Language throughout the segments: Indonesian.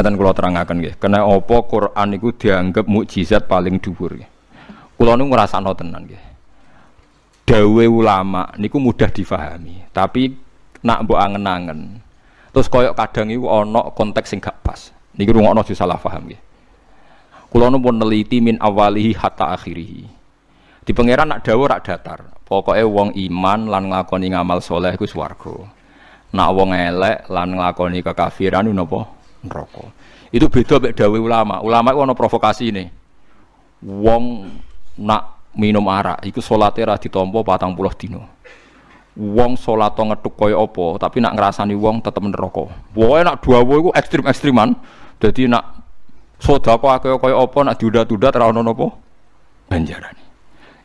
Ngeten kula terangaken nggih. Kena apa Quran niku dianggap mukjizat paling dhuwur nggih. Kula nu ngrasakno tenan nggih. Dawe ulama niku mudah difahami, tapi nak mbok angen-angen. Terus koyok kadang iku ana konteks sing gak pas. Niki rungokno aja salah paham nggih. Kula pun neliti min awalihi hatta akhirihi. Di pangeran nak dawa rak datar. Pokoknya wong iman lan nglakoni ngamal soleh iku swarga. Nak wong elek lan nglakoni kekafiran napa? Neraka. Itu beda mek dawe ulama. Ulama iku ana provokasi ini. Wong nak minum arak iku salate ra ditampa 40 dina. Wong salat ngethuk kaya apa, tapi nak ngrasani wong tetep neraka. Pokoke nak dawa iku ekstrim-ekstriman. Dadi nak sedekah kaya kaya apa nak diudat-udat ra ono napa?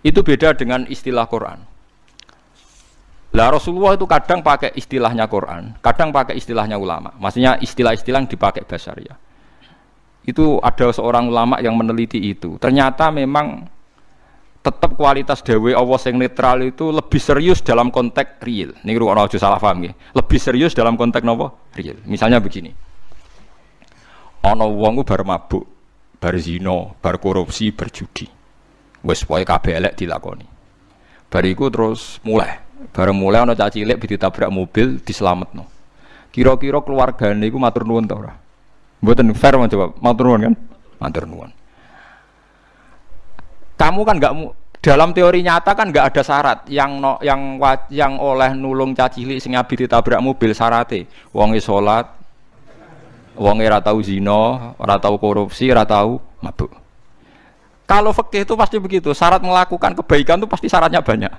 Itu beda dengan istilah Quran. Lah Rasulullah itu kadang pakai istilahnya Quran, kadang pakai istilahnya ulama. Maksudnya istilah-istilah yang dipakai basaria. Itu ada seorang ulama yang meneliti itu. Ternyata memang tetap kualitas dewe Allah yang netral itu lebih serius dalam konteks real. Ini ruang aja salah paham ya. Lebih serius dalam konteks nopo real. Misalnya begini. Ono wong bar mabuk, bar zina, bar korupsi, berjudi. Wes pokoke kabeh elek dilakoni. Bariku terus mulai. Bareng mulai ana caci cilik ditabrak mobil diselametno. Kira-kira keluargane iku matur nuwun ta ora? Mboten fair mau coba matur nuwun kan? Matur nuwun. Kamu kan enggak dalam teori nyata kan enggak ada syarat yang no, yang yang oleh nulung caci cilik sing abi ditabrak mobil syarate wonge salat wong ora tau zina, ora tau korupsi, ora tau mabuk. Kalau fikih itu pasti begitu, syarat melakukan kebaikan itu pasti syaratnya banyak.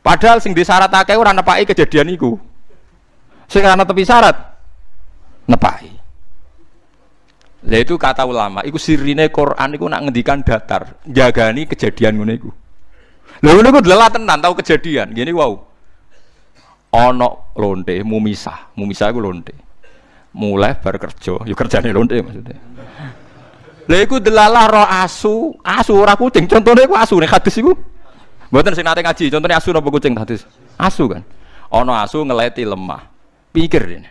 Padahal sing disyarat akeh ora nepaki kejadian iku. Sing ana tepi syarat nepaki. Lah itu kata ulama, iku sirine Quran iku nak ngendikan datar, jagani kejadian ngono iku. Lha ngono iku tenan tau kejadian. Gini wow. Ana lonte mumisah, mumisah iku lonte mulai bar kerja, yuk kerjane lonte maksudnya. Lha iku delalah roh asu, asu ora kucing. Contohnya iku asu nih hadis iku. Mboten sing nate ngaji, contohnya asu napa kucing hadis? Asu kan. Ana asu ngeleti lemah. Pikir ini.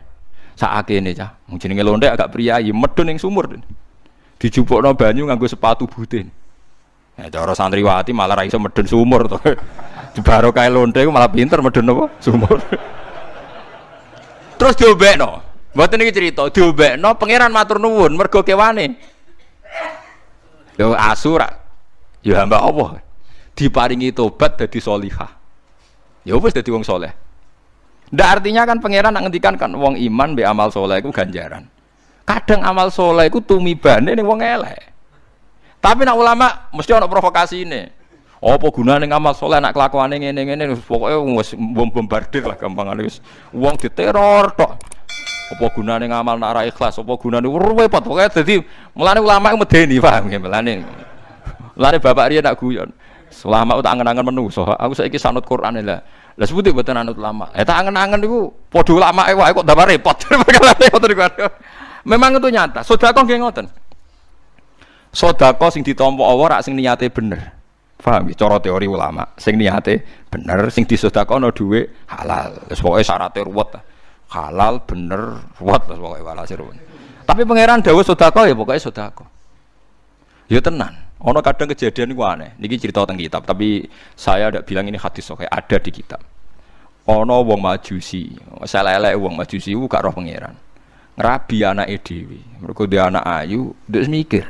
Saake ini cah, jenenge lonte agak priayi, medun ning sumur. Dijupukno banyu nganggo sepatu butin. Ya cara santriwati malah ra iso medun sumur to. Baru kae lonte malah pinter medun apa? Sumur. Terus diobekno. Mboten iki cerita, diobekno pangeran matur nuwun mergo kewane. Yo asura. Yo hamba. Diparingi tobat dadi salihah. Ya wis dadi wong soleh. Ndak artinya kan pangeran nak ngendikan kan wong iman be amal soleh iku ganjaran. Kadang amal soleh iku tumibane ning wong elek. Tapi nak ulama mesti ana provokasi ini. Apa gunane ngamal soleh nak kelakuane ngene-ngene pokoke wis bombardir lah gampangane wis wong diteror tok apa gunane ngamal nak ora ikhlas apa gunane repot pokoke dadi mulane ulama medeni paham ya mulane mulane bapak riyen nak guyon ulama tak angen-angen menungso aku saiki sanut Quran lah. Lah sebuti mboten anut ulama. Eh tak angen-angen niku padha ulama e wae kok tambah repot. Memang itu nyata. Sedekah nggih ngoten? Sedekah sing ditampa Allah rak sing niate bener. Paham ya cara teori ulama. Sing niate bener sing disedekahno dhuwit halal. Wis pokoke syaratnya ruwet. Halal bener ruwet. Pokoknya walhasil tapi pangeran dawuh sodako ya pokoknya sodako. Ya tenan ono kadang kejadian itu aneh. Ini cerita tentang kitab tapi saya tidak bilang ini hadis oke ada di kitab. Ono wong majusi saya lele wong majusi itu gak roh pangeran. Ngerabi anak edwi mereka dia anak ayu dia mikir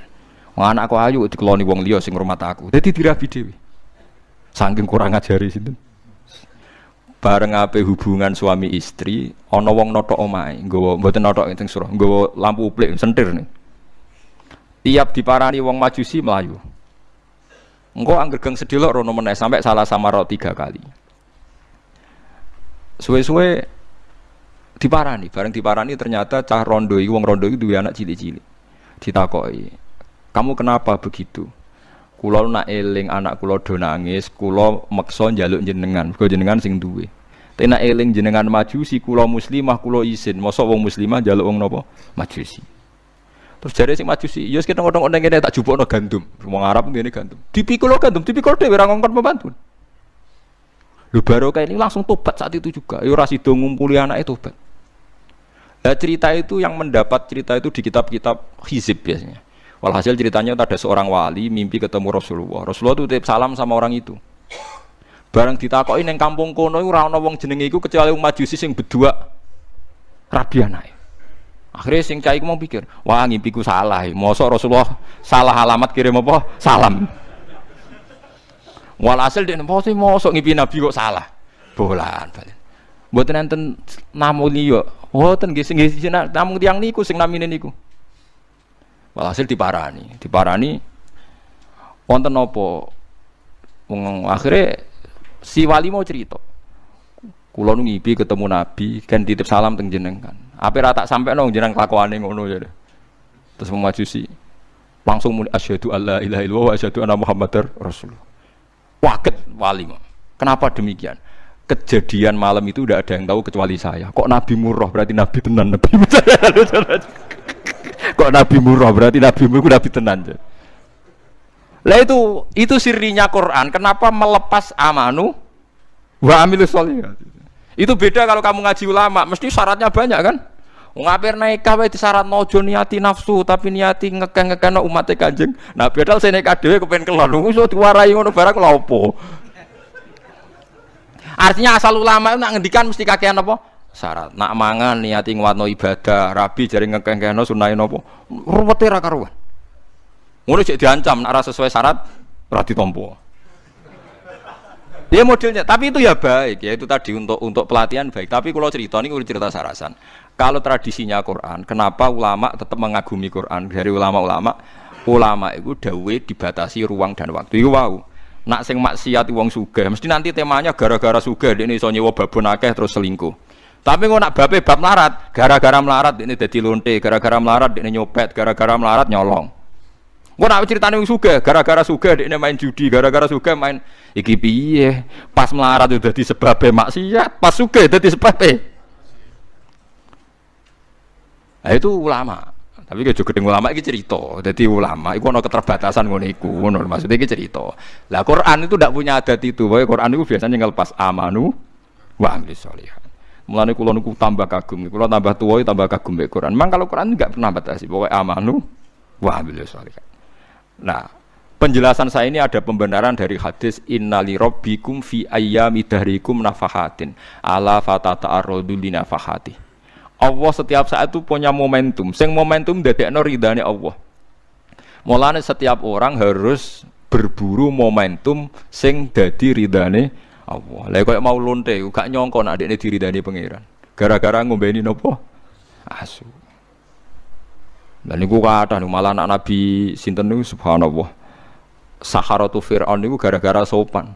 wong anakku ayu dikeloni wong liya sing rumah aku. Jadi dirabi dewi saking kurang ngajari situ bareng ape hubungan suami istri ana wong notok omahe nggawa mboten notok teng surah nggawa lampu uplik sentir nih tiap diparani wong majusi melayu engko angger geng sedilok rono meneh sampai salah samaro tiga kali suwe-suwe diparani bareng diparani ternyata cah rondo iki wong rondo iki duwe anak cilik-cilik ditakoki kamu kenapa begitu Kulo nak eling anak kulo do nangis, kulo maksa njaluk jenengan, kulo jenengan sing duwe. Nak eling jenengan majusi, kulo muslimah, kulo isin. Mosok wong muslimah njaluk wong napa? Majusi. Terus jare sing majusi, ya kita ngodong kene tak jupukno gandum. Wong Arab ngene gandum. Dipikul gandum, dipikul dhewe ora ngongkon pembantu. Lu baru kayak ini langsung tobat saat itu juga. Yo ora sida ngumpuli anake tobat. Nah, cerita itu yang mendapat cerita itu di kitab-kitab hizib biasanya. Walhasil ceritanya ada seorang wali mimpi ketemu Rasulullah. Rasulullah itu titip salam sama orang itu. Barang ditakoki ning kampung kono ora wong jenenge kecuali Majusi sing berdua rabi anake. Akhirnya sing cai mau pikir, wah ngimpiku salah. Mosok Rasulullah salah alamat kirim apa? Salam. Walhasil dia sih mosok ngimpi Nabi kok salah. Bolan balen. Mboten enten namu liya. Mboten nggih sing namu tiyang niku sing namine niku. Walhasil diparani, diparani wonten napa? Wong akhirnya si wali mau cerita. Kulo ngipi ketemu Nabi kan titip salam teng jenengan. Apa rata sampai nong jeneng kelakuane ngono ya. Terus memajusi langsung muni asyhadu alla ilaha illallah wa asyhadu anna muhammadar rasul. Waget wali. Kenapa demikian? Kejadian malam itu udah ada yang tahu kecuali saya. Kok Nabi murah berarti Nabi tenan Nabi. Kok Nabi murah berarti Nabi murah Nabi tenan. Lah itu itu sirinya Quran. Kenapa melepas amanu wa amilu solihat? Itu beda kalau kamu ngaji ulama, mesti syaratnya banyak kan? Ngapir naik kawe di syarat nojo niati nafsu tapi niati ngekeng ngekeng no umatnya kanjeng. Nah bedal saya naik dewe kepengen kelon, so diwarai ngono barang lopo. Artinya asal ulama nak ngendikan mesti kakean apa? Syarat. Nak mangan niati ngwatno ibadah, rabi jari ngekeng ngekeng no sunahin apa? Ruwete ra karuan. Ngono cek diancam arah sesuai syarat berarti tompo. Dia modelnya, tapi itu ya baik ya itu tadi untuk untuk pelatihan baik. Tapi kalau cerita ini udah cerita sarasan. Kalau tradisinya Quran, kenapa ulama tetap mengagumi Quran dari ulama-ulama? Ulama itu dawe dibatasi ruang dan waktu. Itu wow. Nak sing maksiat wong sugih, mesti nanti temanya gara-gara sugih ini iso nyewa babon akeh terus selingkuh. Tapi kok nak bape bab melarat, gara-gara melarat ini dadi lonte, gara-gara melarat ini nyopet, gara-gara melarat nyolong. Gue nak ceritanya yang suga, gara-gara suga dia main judi, gara-gara suga main iki piye. Pas melarat udah di sebabnya maksiat, pas suga udah di sebabnya. Nah itu ulama. Tapi kayak juga ulama ini cerita. Jadi ulama itu ada keterbatasan ngono iku, ngono maksudnya ini cerita. Lah Quran itu tidak punya adat itu. Bahwa Quran itu biasanya ngelepas amanu wa amil sholihat. Mulane kula niku tambah kagum, kula tambah tua tambah kagum be Quran. Memang kalau Quran enggak pernah batasi, pokoknya amanu wa amil sholihat. Nah, penjelasan saya ini ada pembenaran dari hadis innali rabbikum fi ayyami dahrikum nafahatin ala fatata arrodu li nafahati. Allah setiap saat itu punya momentum. Sing momentum dadekno ridane Allah. Mulane setiap orang harus berburu momentum sing dadi ridane Allah. Lah koyo mau lonte gak nyongko nek adekne diridani pangeran. Gara-gara ngombeni nopo? Asu. Dan niku kata malah anak Nabi sinten niku subhanallah. Saharatu Fir'aun niku gara-gara sopan.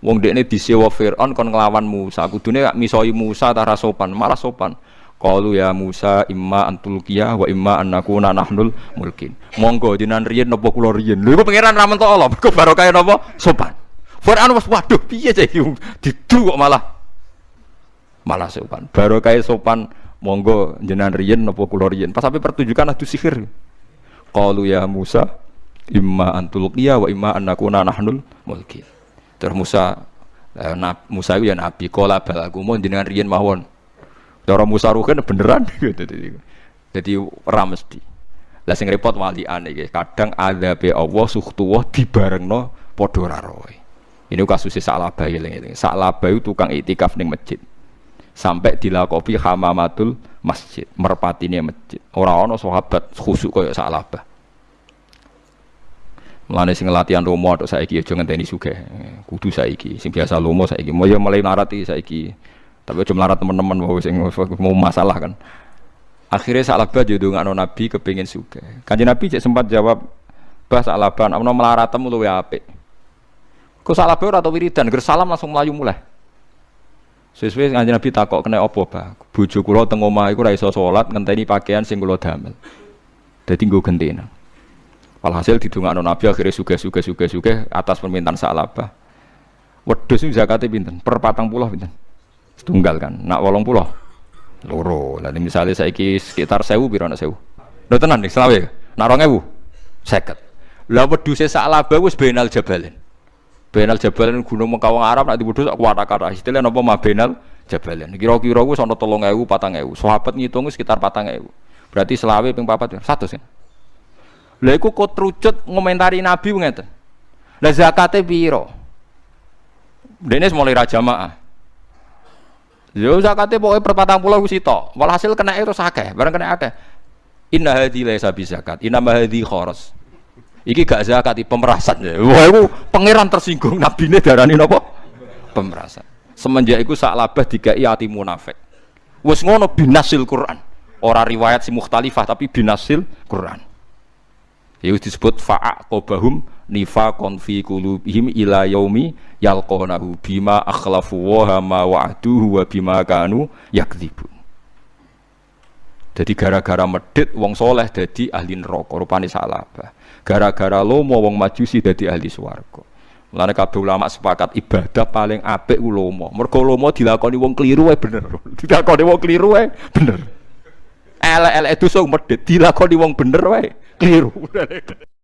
Wong dekne disewa Fir'aun kon nglawan Musa. Kudune misoi Musa tara sopan, malah sopan. Qalu ya Musa imma antulkiya wa imma annakuna nahnul mulkin. Monggo dinan riyen napa kula riyen. Lha iku pangeran ra mentok Allah, mergo barokah napa sopan. Fir'aun wis waduh piye cah didu kok malah malah sopan. Barokah sopan monggo jenengan riyen napa kula riyen? Pas sampai pertunjukan adu sihir. Qalu ya Musa imma antulqiya wa imma annakuna nahnul mulkin terus Musa eh, nab, Musa itu ya nabi kala balaku mau jenengan riyen mawon. Cara Musa ruhen beneran. Jadi ora mesti. Lah sing repot walian iki kadang adzabe Allah suhtuwah dibarengno padha ra roe. Ini kasusnya Sa'labah eling-eling. Sa'labah tukang itikaf ning masjid sampai dilakopi hamamatul masjid merpatine masjid orang ono sahabat khusuk koyo salabah Mulane sing latihan romo atau saiki aja ngenteni sugih. Kudu saiki. Sing biasa lomo saiki. Mau ya mulai narati saiki. Tapi aja melarat teman-teman mau sing mau masalah kan. Akhirnya salabah jodoh ngano Nabi kepingin sugih. Kanjeng Nabi cek sempat jawab, "Bah salabah, ana melaratem luwe apik." Kok salabah ora tau wiridan, ger salam langsung melayu mulai. Sesuai kanjeng Nabi takok kena apa, Pak? Bojo kula teng omah iku ora iso salat ngenteni pakaian sing kula damel. Dadi nggo gentena. Walhasil didongakno Nabi akhirnya suge-suge suge-suge atas permintaan Sa'labah. Wedhus itu zakate pinten? Per patang puluh pinten? Setunggal kan. Nak wolong puluh. Loro. Lah misalnya saiki sekitar sewu piro nak sewu? Lho tenan nih selawe. Nak 2000 50. Lah wedhuse Sa'labah wis benal jabalin. Benal Jabal gunung Mekawang Arab nak dibutuh sak kuwata kata. Istilah napa ma benal jabalan. Kira-kira ku sono 3000 4000. Sahabat ngitung sekitar 4000. Berarti selawe ping papat 100 ya. Lha iku kok trucut ngomentari Nabi ngeten. Lah zakate piro? Dene mulai ra jamaah. Yo zakate pokoke per 40 wis sitok. Walhasil kena itu akeh, bareng kena akeh. Inna hadhi laisa zakat, inna hadhi khoros. Iki gak zakat, pemerasan. Wah, itu pangeran tersinggung nabi ini darani nopo? Pemerasan. Semenjak itu sak labah dikai hati munafik. Wes ngono binasil Quran. Orang riwayat si mukhtalifah tapi binasil Quran. Ya disebut fa'aqobahum nifaqon fi qulubihim ila yaumi bima akhlafu wa ma wa'duhu wa bima kanu yakdzibun. Jadi gara-gara medit wong soleh jadi ahli neraka rupane salah. Gara-gara lomo wong majusi jadi ahli swarga. Mulane kabeh ulama sepakat ibadah paling apik ku lomo. Mergo lomo dilakoni wong keliru wae bener. Dilakoni wong keliru wae bener. Elek-elek dosa medit dilakoni wong bener wae keliru